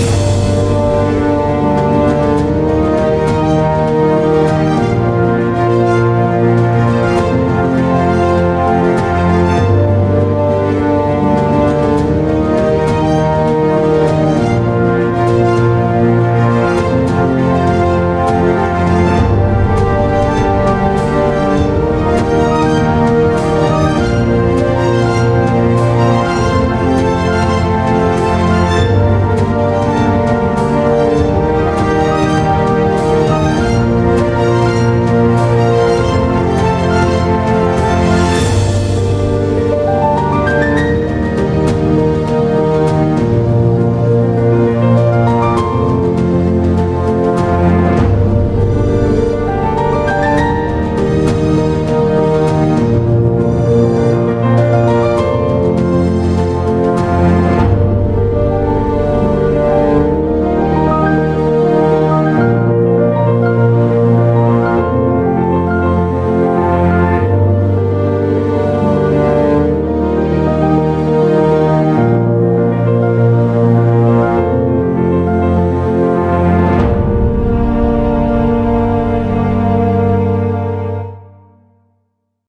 you.